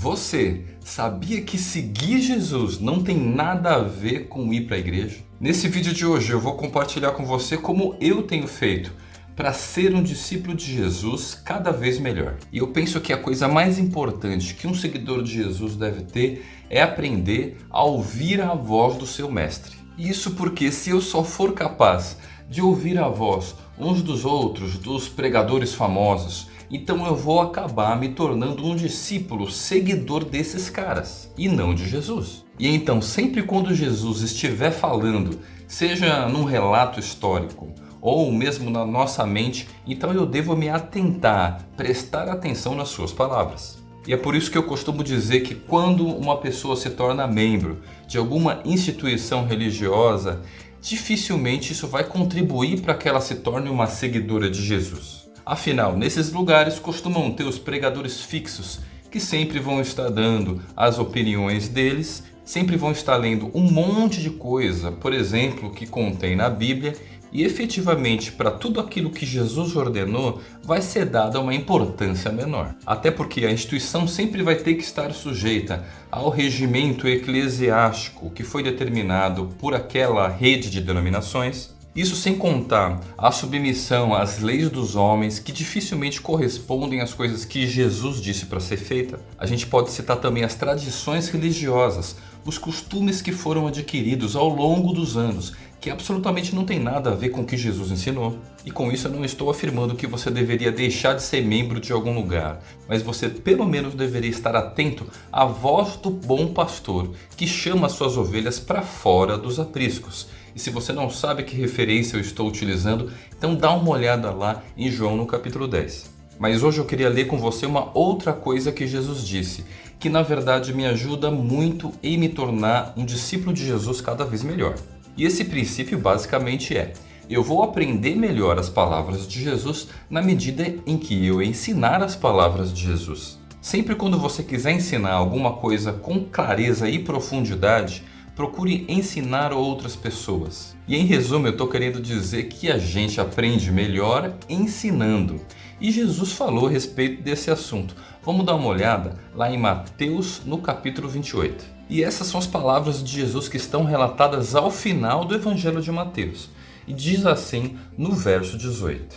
Você sabia que seguir Jesus não tem nada a ver com ir para a igreja? Nesse vídeo de hoje eu vou compartilhar com você como eu tenho feito para ser um discípulo de Jesus cada vez melhor. E eu penso que a coisa mais importante que um seguidor de Jesus deve ter é aprender a ouvir a voz do seu mestre. Isso porque se eu só for capaz de ouvir a voz uns dos outros, dos pregadores famosos, então eu vou acabar me tornando um discípulo seguidor desses caras e não de Jesus. E então sempre quando Jesus estiver falando, seja num relato histórico ou mesmo na nossa mente, então eu devo me atentar, prestar atenção nas suas palavras. E é por isso que eu costumo dizer que quando uma pessoa se torna membro de alguma instituição religiosa, dificilmente isso vai contribuir para que ela se torne uma seguidora de Jesus. Afinal, nesses lugares costumam ter os pregadores fixos, que sempre vão estar dando as opiniões deles, sempre vão estar lendo um monte de coisa, por exemplo, que contém na Bíblia, e efetivamente para tudo aquilo que Jesus ordenou vai ser dada uma importância menor. Até porque a instituição sempre vai ter que estar sujeita ao regimento eclesiástico que foi determinado por aquela rede de denominações, isso sem contar a submissão às leis dos homens que dificilmente correspondem às coisas que Jesus disse para ser feita. A gente pode citar também as tradições religiosas, os costumes que foram adquiridos ao longo dos anos, que absolutamente não tem nada a ver com o que Jesus ensinou. E com isso eu não estou afirmando que você deveria deixar de ser membro de algum lugar, mas você pelo menos deveria estar atento à voz do bom pastor, que chama suas ovelhas para fora dos apriscos e se você não sabe que referência eu estou utilizando, então dá uma olhada lá em João no capítulo 10. Mas hoje eu queria ler com você uma outra coisa que Jesus disse, que na verdade me ajuda muito em me tornar um discípulo de Jesus cada vez melhor. E esse princípio basicamente é, eu vou aprender melhor as palavras de Jesus na medida em que eu ensinar as palavras de Jesus. Sempre quando você quiser ensinar alguma coisa com clareza e profundidade, procure ensinar outras pessoas. E em resumo eu estou querendo dizer que a gente aprende melhor ensinando. E Jesus falou a respeito desse assunto. Vamos dar uma olhada lá em Mateus no capítulo 28. E essas são as palavras de Jesus que estão relatadas ao final do Evangelho de Mateus. E diz assim no verso 18.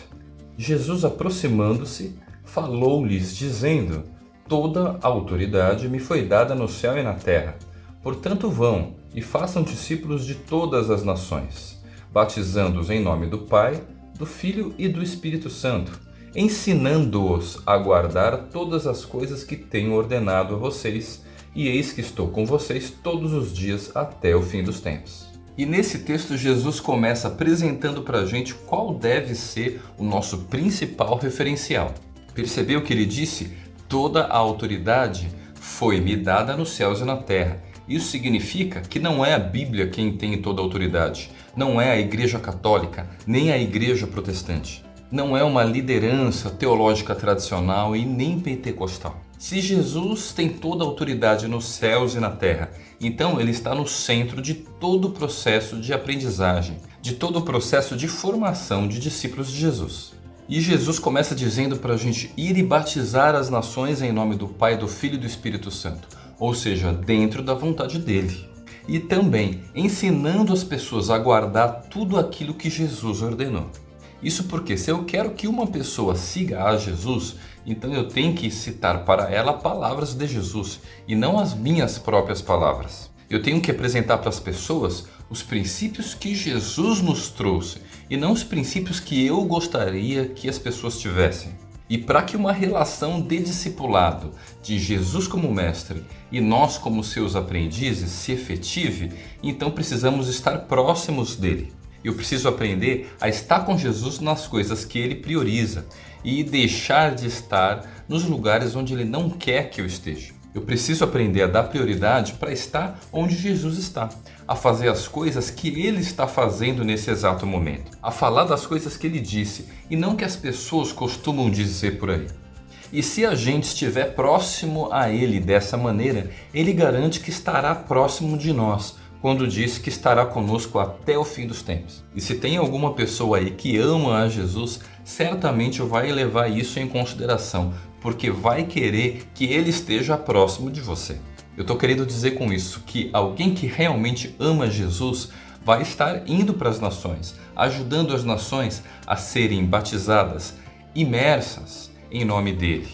Jesus aproximando-se, falou-lhes dizendo, Toda autoridade me foi dada no céu e na terra. Portanto vão, e façam discípulos de todas as nações, batizando-os em nome do Pai, do Filho e do Espírito Santo, ensinando-os a guardar todas as coisas que tenho ordenado a vocês, e eis que estou com vocês todos os dias até o fim dos tempos. E nesse texto Jesus começa apresentando para a gente qual deve ser o nosso principal referencial. Percebeu que ele disse? Toda a autoridade foi me dada nos céus e na terra. Isso significa que não é a Bíblia quem tem toda a autoridade, não é a Igreja Católica, nem a Igreja Protestante. Não é uma liderança teológica tradicional e nem pentecostal. Se Jesus tem toda a autoridade nos céus e na terra, então ele está no centro de todo o processo de aprendizagem, de todo o processo de formação de discípulos de Jesus. E Jesus começa dizendo para a gente ir e batizar as nações em nome do Pai, do Filho e do Espírito Santo ou seja, dentro da vontade dele. E também ensinando as pessoas a guardar tudo aquilo que Jesus ordenou. Isso porque se eu quero que uma pessoa siga a Jesus, então eu tenho que citar para ela palavras de Jesus e não as minhas próprias palavras. Eu tenho que apresentar para as pessoas os princípios que Jesus nos trouxe e não os princípios que eu gostaria que as pessoas tivessem. E para que uma relação de discipulado de Jesus como mestre e nós como seus aprendizes se efetive, então precisamos estar próximos dele. Eu preciso aprender a estar com Jesus nas coisas que ele prioriza e deixar de estar nos lugares onde ele não quer que eu esteja. Eu preciso aprender a dar prioridade para estar onde Jesus está, a fazer as coisas que Ele está fazendo nesse exato momento, a falar das coisas que Ele disse e não que as pessoas costumam dizer por aí. E se a gente estiver próximo a Ele dessa maneira, Ele garante que estará próximo de nós, quando diz que estará conosco até o fim dos tempos. E se tem alguma pessoa aí que ama a Jesus, certamente vai levar isso em consideração porque vai querer que ele esteja próximo de você. Eu estou querendo dizer com isso que alguém que realmente ama Jesus vai estar indo para as nações, ajudando as nações a serem batizadas, imersas em nome dele.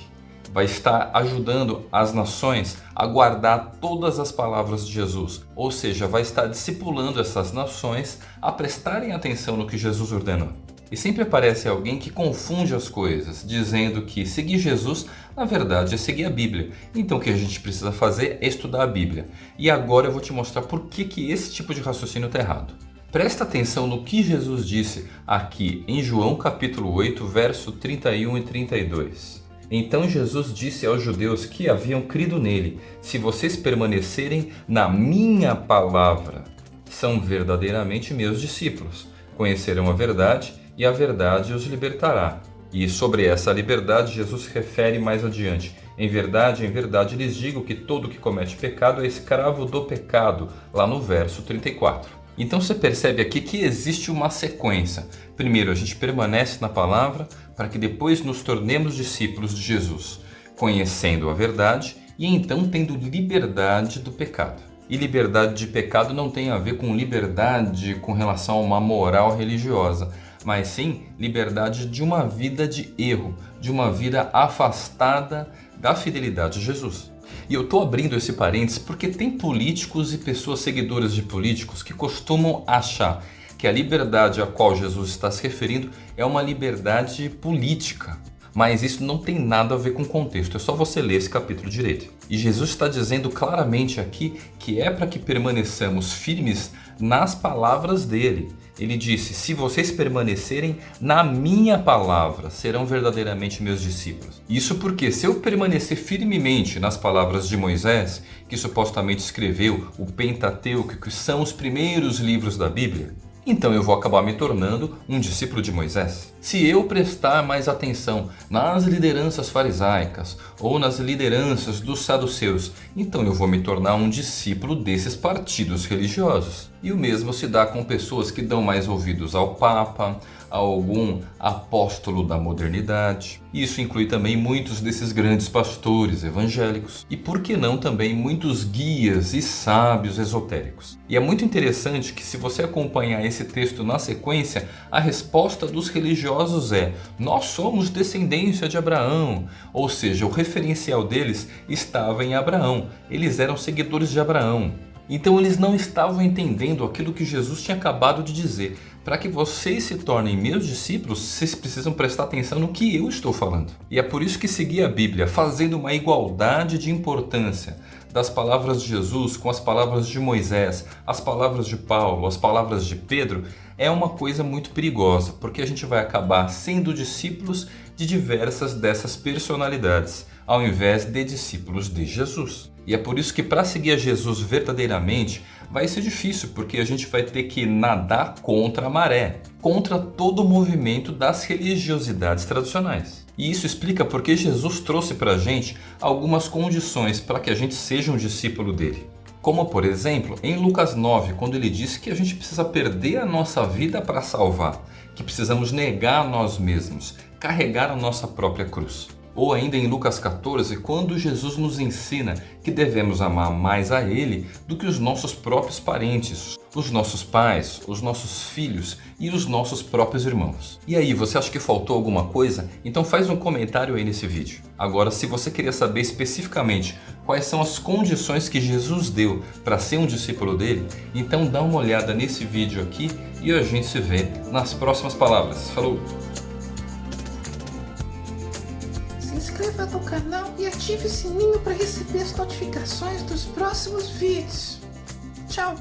Vai estar ajudando as nações a guardar todas as palavras de Jesus, ou seja, vai estar discipulando essas nações a prestarem atenção no que Jesus ordenou. E sempre aparece alguém que confunde as coisas, dizendo que seguir Jesus, na verdade, é seguir a Bíblia. Então o que a gente precisa fazer é estudar a Bíblia. E agora eu vou te mostrar por que, que esse tipo de raciocínio está errado. Presta atenção no que Jesus disse aqui em João capítulo 8, verso 31 e 32. Então Jesus disse aos judeus que haviam crido nele, se vocês permanecerem na minha palavra, são verdadeiramente meus discípulos, conhecerão a verdade e a verdade os libertará. E sobre essa liberdade Jesus refere mais adiante. Em verdade, em verdade lhes digo que todo que comete pecado é escravo do pecado, lá no verso 34. Então você percebe aqui que existe uma sequência. Primeiro a gente permanece na palavra para que depois nos tornemos discípulos de Jesus, conhecendo a verdade e então tendo liberdade do pecado. E liberdade de pecado não tem a ver com liberdade com relação a uma moral religiosa, mas sim liberdade de uma vida de erro, de uma vida afastada da fidelidade a Jesus. E eu estou abrindo esse parênteses porque tem políticos e pessoas seguidoras de políticos que costumam achar que a liberdade a qual Jesus está se referindo é uma liberdade política. Mas isso não tem nada a ver com o contexto, é só você ler esse capítulo direito. E Jesus está dizendo claramente aqui que é para que permaneçamos firmes nas palavras dele. Ele disse, se vocês permanecerem na minha palavra, serão verdadeiramente meus discípulos. Isso porque se eu permanecer firmemente nas palavras de Moisés, que supostamente escreveu o Pentateuco, que são os primeiros livros da Bíblia, então eu vou acabar me tornando um discípulo de Moisés. Se eu prestar mais atenção nas lideranças farisaicas ou nas lideranças dos saduceus, então eu vou me tornar um discípulo desses partidos religiosos. E o mesmo se dá com pessoas que dão mais ouvidos ao Papa, a algum apóstolo da modernidade. Isso inclui também muitos desses grandes pastores evangélicos e por que não também muitos guias e sábios esotéricos. E é muito interessante que se você acompanhar esse texto na sequência, a resposta dos religiosos é nós somos descendência de Abraão, ou seja, o referencial deles estava em Abraão, eles eram seguidores de Abraão. Então eles não estavam entendendo aquilo que Jesus tinha acabado de dizer. Para que vocês se tornem meus discípulos, vocês precisam prestar atenção no que eu estou falando. E é por isso que seguir a Bíblia, fazendo uma igualdade de importância das palavras de Jesus com as palavras de Moisés, as palavras de Paulo, as palavras de Pedro, é uma coisa muito perigosa, porque a gente vai acabar sendo discípulos de diversas dessas personalidades, ao invés de discípulos de Jesus. E é por isso que para seguir a Jesus verdadeiramente vai ser difícil, porque a gente vai ter que nadar contra a maré, contra todo o movimento das religiosidades tradicionais. E isso explica porque Jesus trouxe para a gente algumas condições para que a gente seja um discípulo dele. Como por exemplo, em Lucas 9, quando ele disse que a gente precisa perder a nossa vida para salvar, que precisamos negar a nós mesmos, carregar a nossa própria cruz. Ou ainda em Lucas 14, quando Jesus nos ensina que devemos amar mais a Ele do que os nossos próprios parentes, os nossos pais, os nossos filhos e os nossos próprios irmãos. E aí, você acha que faltou alguma coisa? Então faz um comentário aí nesse vídeo. Agora, se você queria saber especificamente quais são as condições que Jesus deu para ser um discípulo dele, então dá uma olhada nesse vídeo aqui e a gente se vê nas próximas palavras. Falou! Inscreva no canal e ative o sininho para receber as notificações dos próximos vídeos. Tchau!